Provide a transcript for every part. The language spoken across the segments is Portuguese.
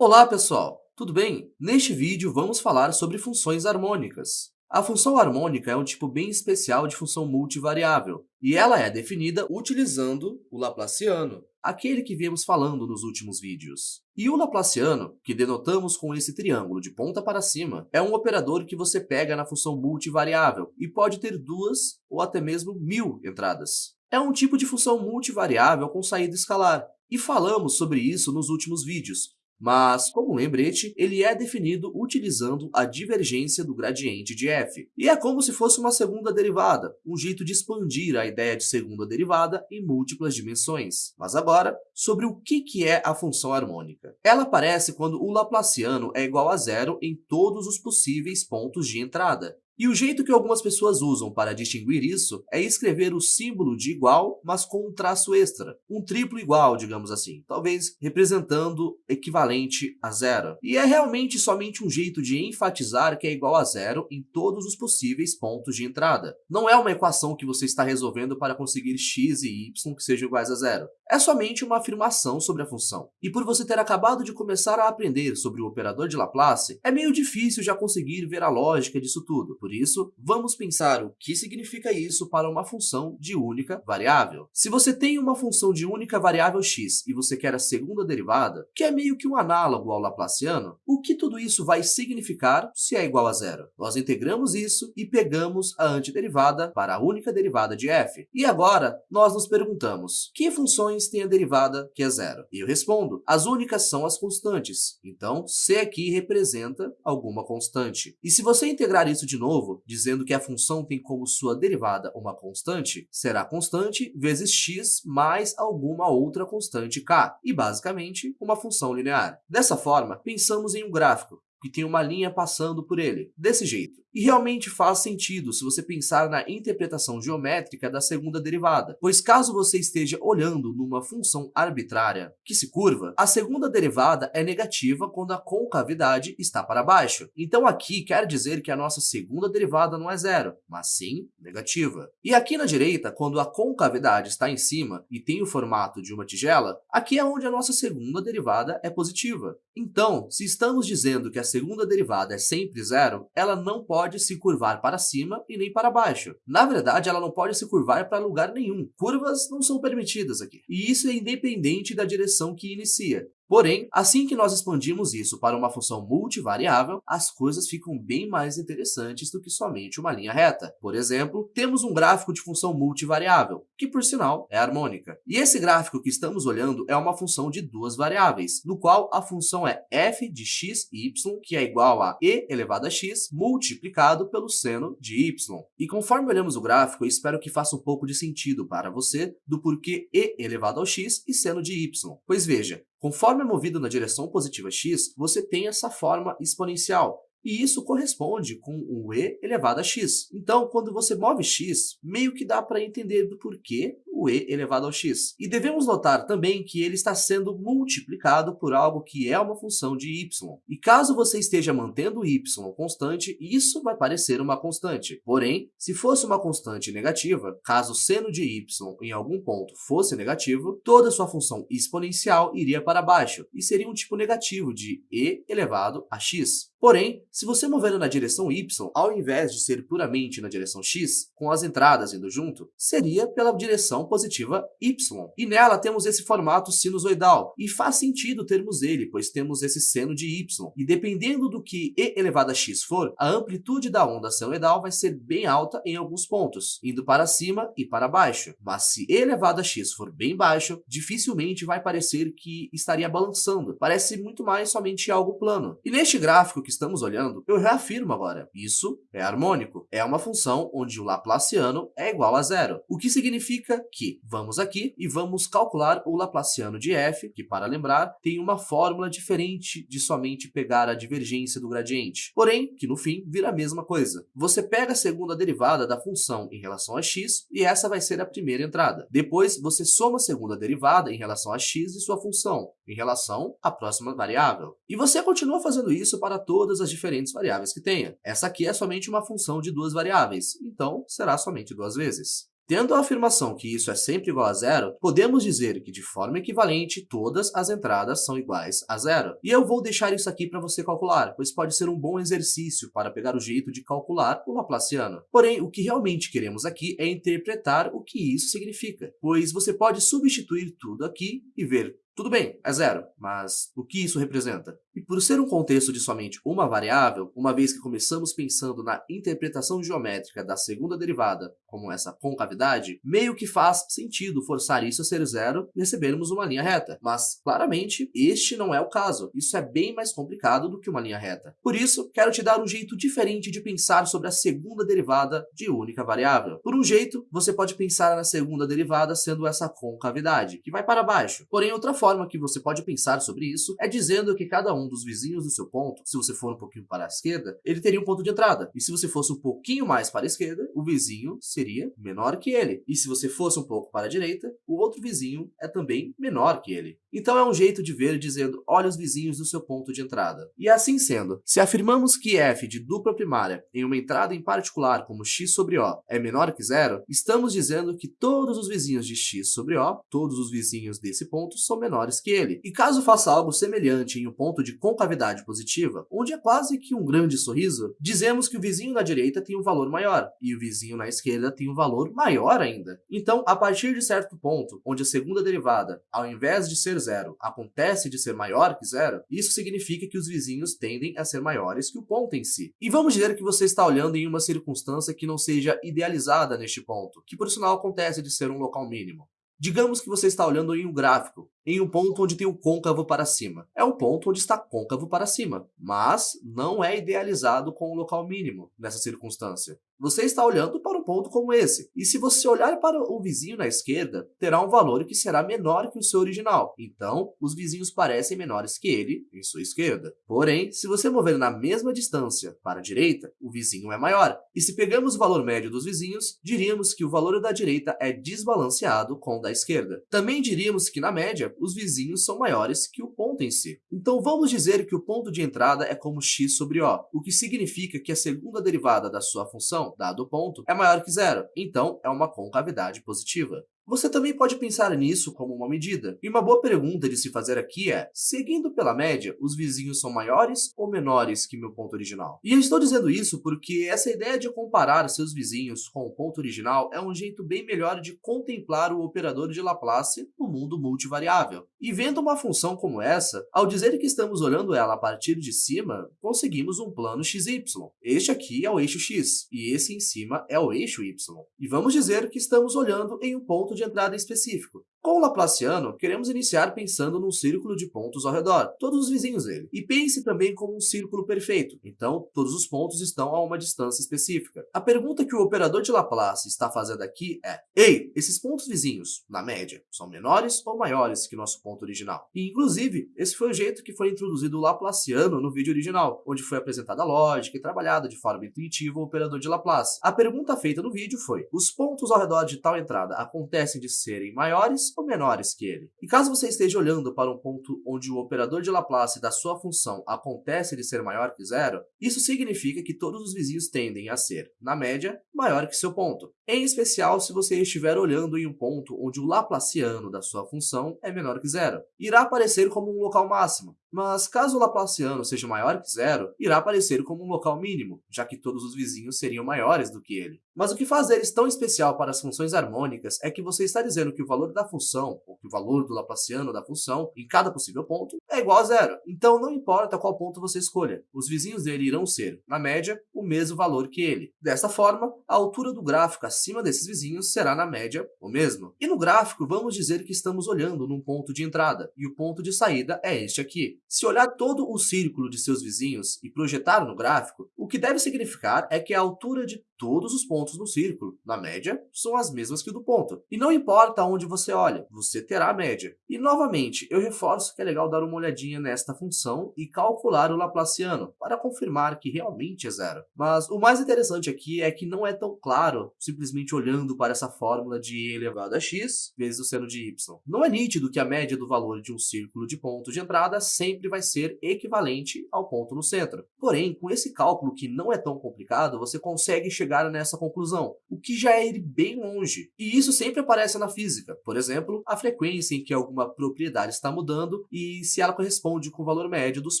Olá, pessoal! Tudo bem? Neste vídeo, vamos falar sobre funções harmônicas. A função harmônica é um tipo bem especial de função multivariável, e ela é definida utilizando o Laplaciano, aquele que viemos falando nos últimos vídeos. E o Laplaciano, que denotamos com esse triângulo de ponta para cima, é um operador que você pega na função multivariável e pode ter duas ou até mesmo mil entradas. É um tipo de função multivariável com saída escalar, e falamos sobre isso nos últimos vídeos, mas, como lembrete, ele é definido utilizando a divergência do gradiente de f. E é como se fosse uma segunda derivada, um jeito de expandir a ideia de segunda derivada em múltiplas dimensões. Mas agora, sobre o que é a função harmônica. Ela aparece quando o Laplaciano é igual a zero em todos os possíveis pontos de entrada. E o jeito que algumas pessoas usam para distinguir isso é escrever o símbolo de igual, mas com um traço extra, um triplo igual, digamos assim, talvez representando equivalente a zero. E é realmente somente um jeito de enfatizar que é igual a zero em todos os possíveis pontos de entrada. Não é uma equação que você está resolvendo para conseguir x e y que sejam iguais a zero. É somente uma afirmação sobre a função. E por você ter acabado de começar a aprender sobre o operador de Laplace, é meio difícil já conseguir ver a lógica disso tudo. Por isso, vamos pensar o que significa isso para uma função de única variável. Se você tem uma função de única variável x e você quer a segunda derivada, que é meio que um análogo ao Laplaciano, o que tudo isso vai significar se é igual a zero? Nós integramos isso e pegamos a antiderivada para a única derivada de f. E agora, nós nos perguntamos, que funções têm a derivada que é zero? E eu respondo, as únicas são as constantes. Então, c aqui representa alguma constante. E se você integrar isso de novo, novo, dizendo que a função tem como sua derivada uma constante, será constante vezes x mais alguma outra constante k, e basicamente uma função linear. Dessa forma, pensamos em um gráfico que tem uma linha passando por ele, desse jeito. E realmente faz sentido se você pensar na interpretação geométrica da segunda derivada, pois caso você esteja olhando numa função arbitrária que se curva, a segunda derivada é negativa quando a concavidade está para baixo. Então aqui quer dizer que a nossa segunda derivada não é zero, mas sim negativa. E aqui na direita, quando a concavidade está em cima e tem o formato de uma tigela, aqui é onde a nossa segunda derivada é positiva. Então, se estamos dizendo que a segunda derivada é sempre zero, ela não pode pode se curvar para cima e nem para baixo. Na verdade, ela não pode se curvar para lugar nenhum. Curvas não são permitidas aqui. E isso é independente da direção que inicia. Porém, assim que nós expandimos isso para uma função multivariável, as coisas ficam bem mais interessantes do que somente uma linha reta. Por exemplo, temos um gráfico de função multivariável, que por sinal é harmônica. E esse gráfico que estamos olhando é uma função de duas variáveis, no qual a função é f de x e y, que é igual a e elevado a x multiplicado pelo seno de y. E conforme olhamos o gráfico, eu espero que faça um pouco de sentido para você do porquê e elevado ao x e seno de y. Pois veja, Conforme é movido na direção positiva x, você tem essa forma exponencial, e isso corresponde com o e elevado a x. Então, quando você move x, meio que dá para entender do porquê o e elevado ao x. E devemos notar também que ele está sendo multiplicado por algo que é uma função de y. E caso você esteja mantendo y constante, isso vai parecer uma constante. Porém, se fosse uma constante negativa, caso seno de y em algum ponto fosse negativo, toda sua função exponencial iria para baixo e seria um tipo negativo de e elevado a x. Porém, se você mover na direção y, ao invés de ser puramente na direção x, com as entradas indo junto, seria pela direção positiva y. E nela temos esse formato sinusoidal, e faz sentido termos ele, pois temos esse seno de y. E dependendo do que e elevado a x for, a amplitude da onda senoidal vai ser bem alta em alguns pontos, indo para cima e para baixo. Mas se e elevado a x for bem baixo, dificilmente vai parecer que estaria balançando. Parece muito mais somente algo plano. E neste gráfico que estamos olhando, eu reafirmo agora, isso é harmônico. É uma função onde o Laplaciano é igual a zero, o que significa que vamos aqui e vamos calcular o Laplaciano de f, que para lembrar, tem uma fórmula diferente de somente pegar a divergência do gradiente, porém, que no fim vira a mesma coisa. Você pega a segunda derivada da função em relação a x e essa vai ser a primeira entrada. Depois, você soma a segunda derivada em relação a x e sua função, em relação à próxima variável. E você continua fazendo isso para todas as diferentes variáveis que tenha. Essa aqui é somente uma função de duas variáveis, então será somente duas vezes. Tendo a afirmação que isso é sempre igual a zero, podemos dizer que de forma equivalente todas as entradas são iguais a zero. E eu vou deixar isso aqui para você calcular, pois pode ser um bom exercício para pegar o jeito de calcular o Laplaciano. Porém, o que realmente queremos aqui é interpretar o que isso significa, pois você pode substituir tudo aqui e ver tudo bem, é zero, mas o que isso representa? E por ser um contexto de somente uma variável, uma vez que começamos pensando na interpretação geométrica da segunda derivada como essa concavidade, meio que faz sentido forçar isso a ser zero e recebermos uma linha reta. Mas, claramente, este não é o caso. Isso é bem mais complicado do que uma linha reta. Por isso, quero te dar um jeito diferente de pensar sobre a segunda derivada de única variável. Por um jeito, você pode pensar na segunda derivada sendo essa concavidade, que vai para baixo. Porém, outra forma que você pode pensar sobre isso é dizendo que cada um dos vizinhos do seu ponto, se você for um pouquinho para a esquerda, ele teria um ponto de entrada. E se você fosse um pouquinho mais para a esquerda, o vizinho seria menor que ele. E se você fosse um pouco para a direita, o outro vizinho é também menor que ele. Então é um jeito de ver dizendo, olha os vizinhos do seu ponto de entrada. E assim sendo, se afirmamos que f de dupla primária em uma entrada em particular como x sobre O é menor que zero, estamos dizendo que todos os vizinhos de x sobre O, todos os vizinhos desse ponto, são menores que ele. E caso faça algo semelhante em um ponto de concavidade positiva, onde é quase que um grande sorriso, dizemos que o vizinho da direita tem um valor maior, e o vizinho na esquerda tem um valor maior ainda. Então, a partir de certo ponto, onde a segunda derivada, ao invés de ser zero, acontece de ser maior que zero, isso significa que os vizinhos tendem a ser maiores que o ponto em si. E vamos dizer que você está olhando em uma circunstância que não seja idealizada neste ponto, que por sinal acontece de ser um local mínimo. Digamos que você está olhando em um gráfico, em um ponto onde tem o côncavo para cima. É um ponto onde está côncavo para cima, mas não é idealizado com o local mínimo nessa circunstância. Você está olhando para um ponto como esse, e se você olhar para o vizinho na esquerda, terá um valor que será menor que o seu original. Então, os vizinhos parecem menores que ele em sua esquerda. Porém, se você mover na mesma distância para a direita, o vizinho é maior. E se pegamos o valor médio dos vizinhos, diríamos que o valor da direita é desbalanceado com o da esquerda. Também diríamos que, na média, os vizinhos são maiores que o ponto em si. Então, vamos dizer que o ponto de entrada é como x sobre O, o que significa que a segunda derivada da sua função dado o ponto, é maior que zero, então é uma concavidade positiva. Você também pode pensar nisso como uma medida. E uma boa pergunta de se fazer aqui é, seguindo pela média, os vizinhos são maiores ou menores que meu ponto original? E eu estou dizendo isso porque essa ideia de comparar seus vizinhos com o ponto original é um jeito bem melhor de contemplar o operador de Laplace no mundo multivariável. E vendo uma função como essa, ao dizer que estamos olhando ela a partir de cima, conseguimos um plano xy. Este aqui é o eixo x, e esse em cima é o eixo y. E vamos dizer que estamos olhando em um ponto de entrada específico. Com o Laplaciano, queremos iniciar pensando num círculo de pontos ao redor, todos os vizinhos dele. E pense também como um círculo perfeito, então todos os pontos estão a uma distância específica. A pergunta que o operador de Laplace está fazendo aqui é, ei, esses pontos vizinhos, na média, são menores ou maiores que nosso ponto original? E, inclusive, esse foi o jeito que foi introduzido o Laplaciano no vídeo original, onde foi apresentada a lógica e trabalhada de forma intuitiva o operador de Laplace. A pergunta feita no vídeo foi, os pontos ao redor de tal entrada acontecem de serem maiores ou menores que ele. E caso você esteja olhando para um ponto onde o operador de Laplace da sua função acontece de ser maior que zero, isso significa que todos os vizinhos tendem a ser, na média, maior que seu ponto. Em especial se você estiver olhando em um ponto onde o Laplaciano da sua função é menor que zero. Irá aparecer como um local máximo, mas caso o Laplaciano seja maior que zero, irá aparecer como um local mínimo, já que todos os vizinhos seriam maiores do que ele. Mas o que faz eles tão especial para as funções harmônicas é que você está dizendo que o valor da função, ou que o valor do Laplaciano da função, em cada possível ponto, é igual a zero. Então não importa qual ponto você escolha, os vizinhos dele irão ser, na média, o mesmo valor que ele. Dessa forma, a altura do gráfico acima desses vizinhos será, na média, o mesmo. E no gráfico, vamos dizer que estamos olhando num ponto de entrada, e o ponto de saída é este aqui. Se olhar todo o círculo de seus vizinhos e projetar no gráfico, o que deve significar é que a altura de todos os pontos no círculo, na média, são as mesmas que o do ponto. E não importa onde você olha, você terá a média. E novamente, eu reforço que é legal dar uma olhadinha nesta função e calcular o Laplaciano, para confirmar que realmente é zero. Mas o mais interessante aqui é que não é tão claro simplesmente olhando para essa fórmula de e elevado a x vezes o seno de y. Não é nítido que a média do valor de um círculo de pontos de entrada sempre vai ser equivalente ao ponto no centro. Porém, com esse cálculo que não é tão complicado, você consegue chegar chegar nessa conclusão, o que já é ir bem longe. E isso sempre aparece na física, por exemplo, a frequência em que alguma propriedade está mudando e se ela corresponde com o valor médio dos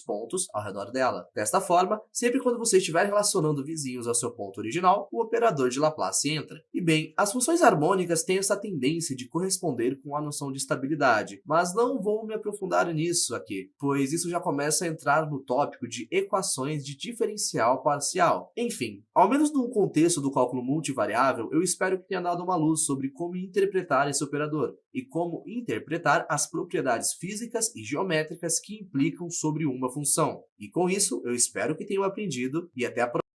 pontos ao redor dela. Desta forma, sempre quando você estiver relacionando vizinhos ao seu ponto original, o operador de Laplace entra. E bem, as funções harmônicas têm essa tendência de corresponder com a noção de estabilidade, mas não vou me aprofundar nisso aqui, pois isso já começa a entrar no tópico de equações de diferencial parcial. Enfim, ao menos no contexto do cálculo multivariável, eu espero que tenha dado uma luz sobre como interpretar esse operador e como interpretar as propriedades físicas e geométricas que implicam sobre uma função. E com isso, eu espero que tenham aprendido e até a próxima.